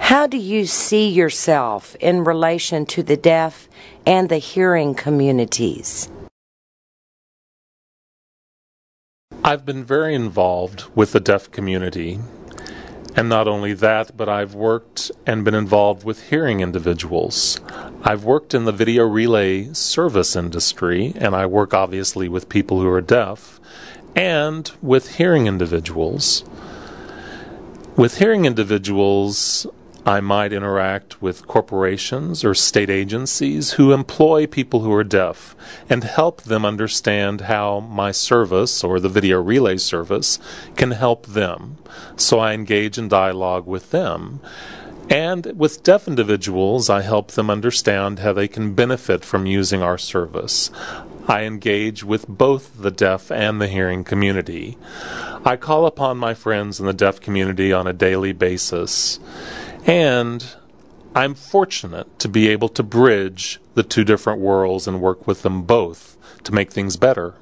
How do you see yourself in relation to the deaf and the hearing communities? I've been very involved with the deaf community. And not only that, but I've worked and been involved with hearing individuals. I've worked in the video relay service industry, and I work obviously with people who are deaf and with hearing individuals. With hearing individuals, I might interact with corporations or state agencies who employ people who are deaf and help them understand how my service or the video relay service can help them. So I engage in dialogue with them. And with deaf individuals, I help them understand how they can benefit from using our service. I engage with both the deaf and the hearing community. I call upon my friends in the deaf community on a daily basis. And I'm fortunate to be able to bridge the two different worlds and work with them both to make things better.